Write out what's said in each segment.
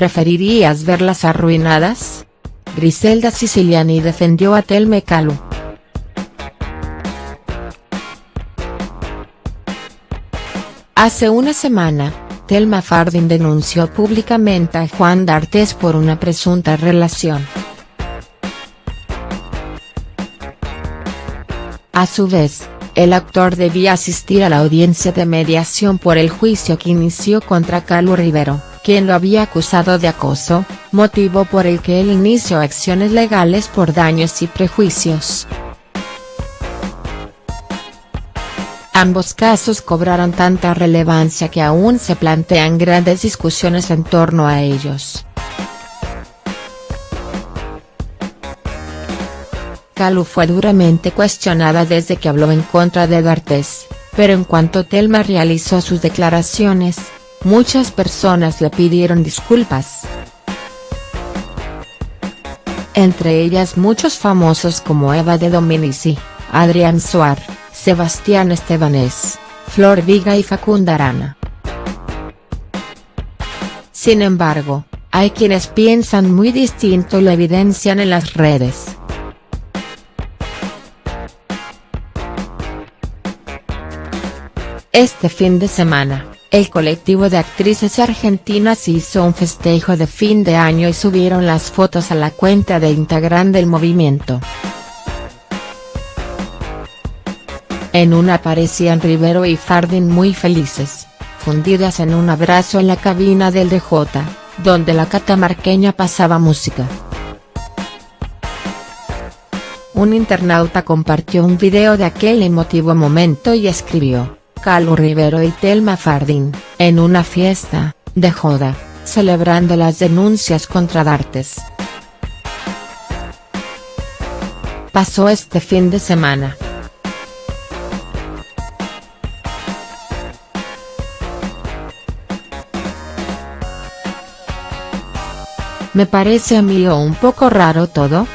¿Preferirías verlas arruinadas? Griselda Siciliani defendió a Telme Calu. Hace una semana, Telma Fardin denunció públicamente a Juan D'Artes por una presunta relación. A su vez, el actor debía asistir a la audiencia de mediación por el juicio que inició contra Calu Rivero, quien lo había acusado de acoso, motivo por el que él inició acciones legales por daños y prejuicios. Ambos casos cobraron tanta relevancia que aún se plantean grandes discusiones en torno a ellos. Calu fue duramente cuestionada desde que habló en contra de D'Artes, pero en cuanto Telma realizó sus declaraciones, muchas personas le pidieron disculpas. Entre ellas muchos famosos como Eva de Dominici, Adrián Suar, Sebastián Estebanés, Flor Viga y Facunda Arana. Sin embargo, hay quienes piensan muy distinto y lo evidencian en las redes. Este fin de semana, el colectivo de actrices argentinas hizo un festejo de fin de año y subieron las fotos a la cuenta de Instagram del movimiento. En una aparecían Rivero y Fardin muy felices, fundidas en un abrazo en la cabina del DJ, donde la catamarqueña pasaba música. Un internauta compartió un video de aquel emotivo momento y escribió, Calu Rivero y Telma Fardin, en una fiesta, de joda, celebrando las denuncias contra Dartes. Pasó este fin de semana. ¿Me parece a mí un poco raro todo?.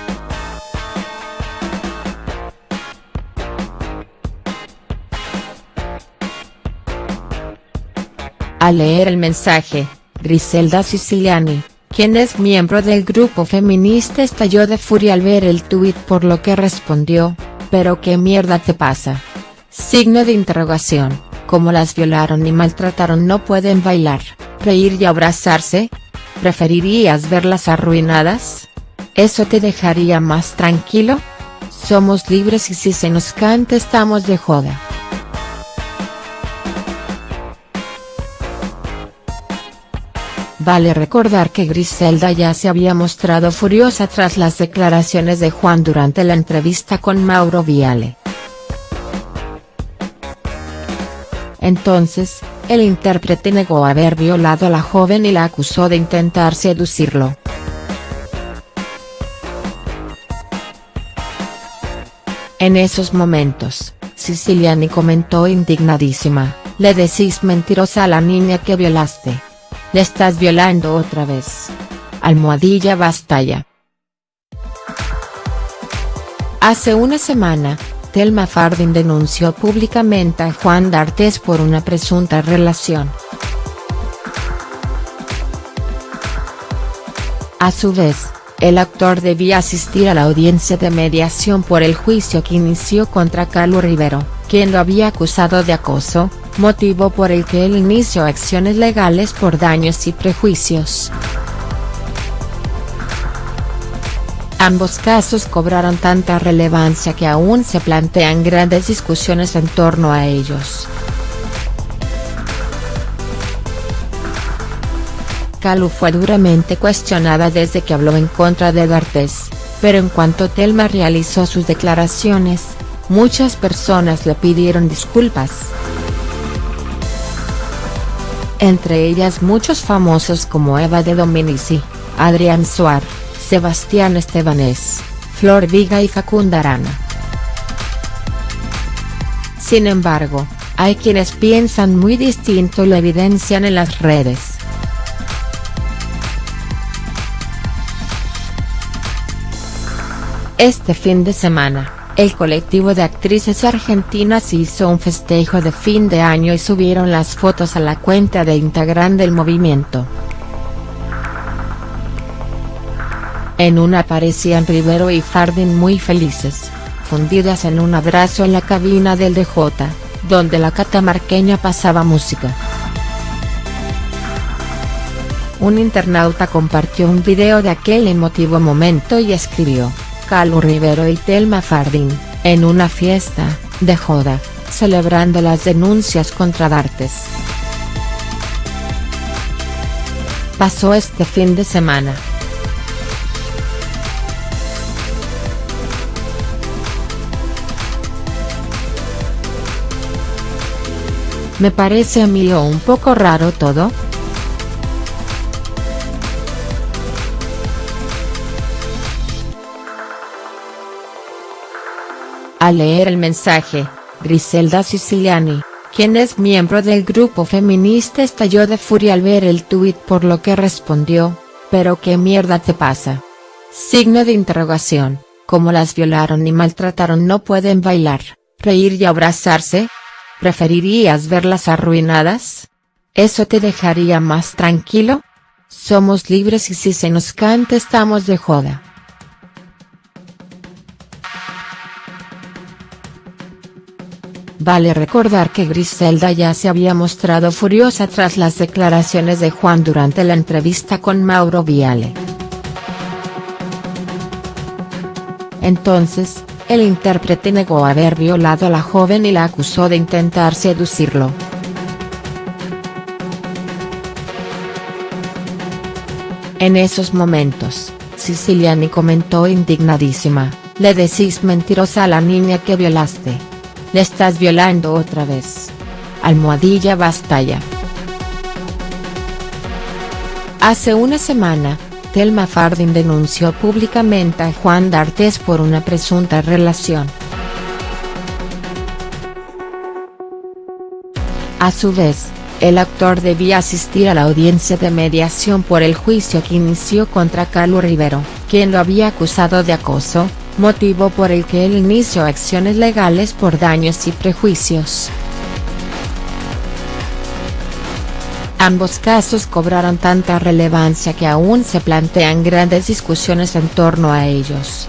Al leer el mensaje, Griselda Siciliani, quien es miembro del grupo feminista estalló de furia al ver el tuit por lo que respondió, ¿pero qué mierda te pasa? Signo de interrogación, como las violaron y maltrataron no pueden bailar, reír y abrazarse, ¿Preferirías verlas arruinadas? ¿Eso te dejaría más tranquilo? Somos libres y si se nos canta estamos de joda. Vale recordar que Griselda ya se había mostrado furiosa tras las declaraciones de Juan durante la entrevista con Mauro Viale. Entonces, el intérprete negó haber violado a la joven y la acusó de intentar seducirlo. En esos momentos, Siciliani comentó indignadísima, le decís mentirosa a la niña que violaste. Estás violando otra vez. Almohadilla basta ya. Hace una semana, Telma Fardin denunció públicamente a Juan D'Artes por una presunta relación. A su vez, el actor debía asistir a la audiencia de mediación por el juicio que inició contra Calu Rivero, quien lo había acusado de acoso, motivo por el que él inició acciones legales por daños y prejuicios. Ambos casos cobraron tanta relevancia que aún se plantean grandes discusiones en torno a ellos. Calu fue duramente cuestionada desde que habló en contra de D'Artes, pero en cuanto Telma realizó sus declaraciones, muchas personas le pidieron disculpas. Entre ellas muchos famosos como Eva de Dominici, Adrián Suar, Sebastián Estebanés, Flor Viga y Facunda Arana. Sin embargo, hay quienes piensan muy distinto y lo evidencian en las redes. Este fin de semana, el colectivo de actrices argentinas hizo un festejo de fin de año y subieron las fotos a la cuenta de Instagram del movimiento. En una aparecían Rivero y Fardin muy felices, fundidas en un abrazo en la cabina del DJ, donde la catamarqueña pasaba música. Un internauta compartió un video de aquel emotivo momento y escribió, Calu Rivero y Telma Fardin, en una fiesta, de joda, celebrando las denuncias contra Dartes. Pasó este fin de semana. Me parece a mí un poco raro todo. Al leer el mensaje, Griselda Siciliani, quien es miembro del grupo feminista estalló de furia al ver el tuit por lo que respondió, ¿pero qué mierda te pasa? Signo de interrogación, como las violaron y maltrataron no pueden bailar, reír y abrazarse? ¿Preferirías verlas arruinadas? ¿Eso te dejaría más tranquilo? Somos libres y si se nos canta estamos de joda. Vale recordar que Griselda ya se había mostrado furiosa tras las declaraciones de Juan durante la entrevista con Mauro Viale. Entonces, el intérprete negó haber violado a la joven y la acusó de intentar seducirlo. En esos momentos, Siciliani comentó indignadísima, le decís mentirosa a la niña que violaste. Estás violando otra vez. Almohadilla basta ya. Hace una semana, Telma Fardin denunció públicamente a Juan D'Artes por una presunta relación. A su vez, el actor debía asistir a la audiencia de mediación por el juicio que inició contra Carlos Rivero, quien lo había acusado de acoso, motivo por el que él inició acciones legales por daños y prejuicios. Ambos casos cobraron tanta relevancia que aún se plantean grandes discusiones en torno a ellos.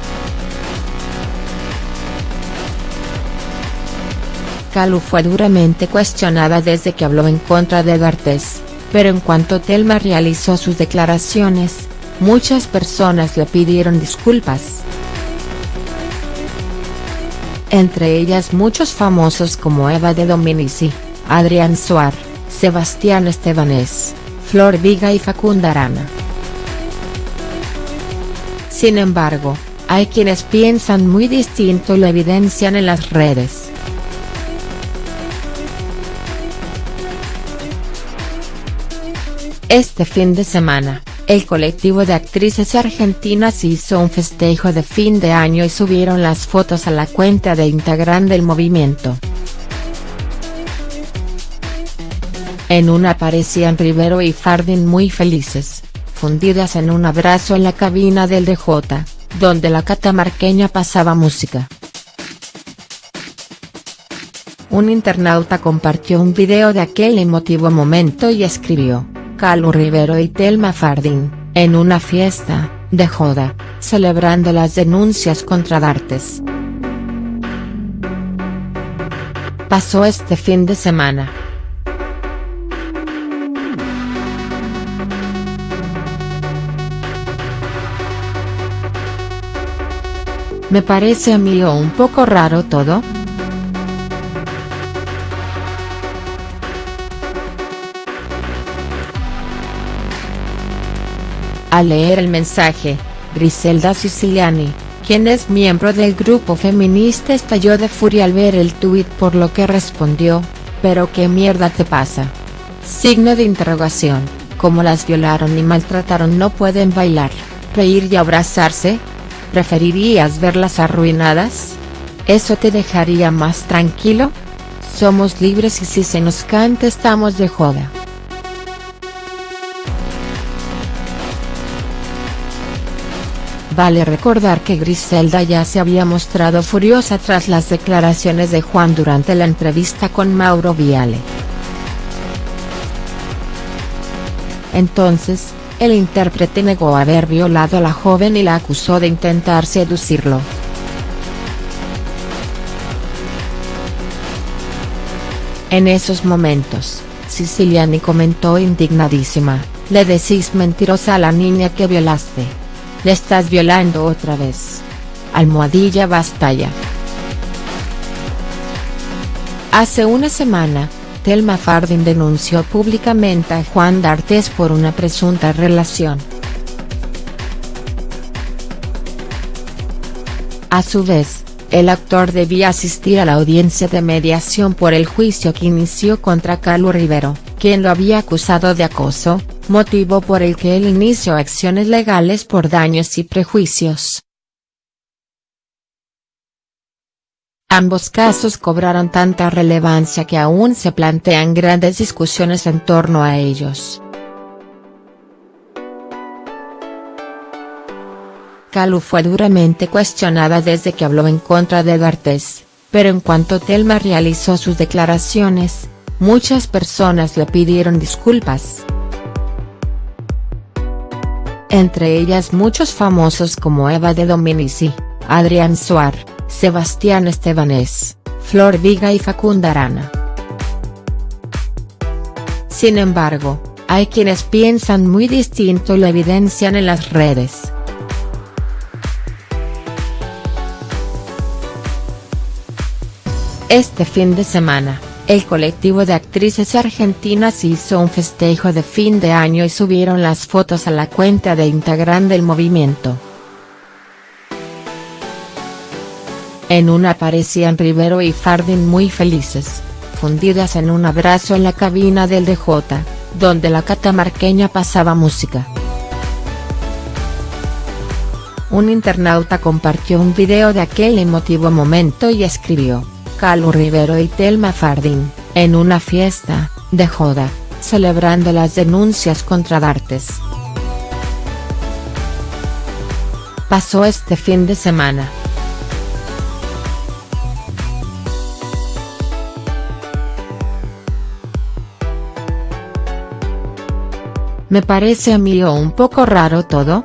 Calu fue duramente cuestionada desde que habló en contra de D'Artes, pero en cuanto Telma realizó sus declaraciones, muchas personas le pidieron disculpas entre ellas muchos famosos como Eva de Dominici, Adrián Suar, Sebastián Estebanés, Flor Viga y Facunda Arana. Sin embargo, hay quienes piensan muy distinto y lo evidencian en las redes. Este fin de semana, el colectivo de actrices argentinas hizo un festejo de fin de año y subieron las fotos a la cuenta de Instagram del movimiento. En una aparecían Rivero y Fardin muy felices, fundidas en un abrazo en la cabina del DJ, donde la catamarqueña pasaba música. Un internauta compartió un video de aquel emotivo momento y escribió, Calu Rivero y Telma Fardin, en una fiesta, de joda, celebrando las denuncias contra Dartes. Pasó este fin de semana. Me parece a mí un poco raro todo. Al leer el mensaje, Griselda Siciliani, quien es miembro del grupo feminista estalló de furia al ver el tuit por lo que respondió, ¿pero qué mierda te pasa? Signo de interrogación, como las violaron y maltrataron no pueden bailar, reír y abrazarse? ¿Preferirías verlas arruinadas? ¿Eso te dejaría más tranquilo? Somos libres y si se nos canta estamos de joda. Vale recordar que Griselda ya se había mostrado furiosa tras las declaraciones de Juan durante la entrevista con Mauro Viale. Entonces, el intérprete negó haber violado a la joven y la acusó de intentar seducirlo. En esos momentos, Siciliani comentó indignadísima, le decís mentirosa a la niña que violaste. Le estás violando otra vez. Almohadilla basta ya. Hace una semana, Telma Fardin denunció públicamente a Juan D'Artes por una presunta relación. A su vez, el actor debía asistir a la audiencia de mediación por el juicio que inició contra Calu Rivero, quien lo había acusado de acoso, motivo por el que él inició acciones legales por daños y prejuicios. Ambos casos cobraron tanta relevancia que aún se plantean grandes discusiones en torno a ellos. Calu fue duramente cuestionada desde que habló en contra de D'Artes, pero en cuanto Telma realizó sus declaraciones, muchas personas le pidieron disculpas. Entre ellas muchos famosos como Eva de Dominici, Adrián Suar, Sebastián Estebanés, Flor Viga y Facunda Arana. Sin embargo, hay quienes piensan muy distinto y lo evidencian en las redes. Este fin de semana, el colectivo de actrices argentinas hizo un festejo de fin de año y subieron las fotos a la cuenta de Instagram del movimiento. En una aparecían Rivero y Fardin muy felices, fundidas en un abrazo en la cabina del DJ, donde la catamarqueña pasaba música. Un internauta compartió un video de aquel emotivo momento y escribió Calu Rivero y Telma Fardín, en una fiesta, de joda, celebrando las denuncias contra D'Artes. Pasó este fin de semana. Me parece a mí un poco raro todo,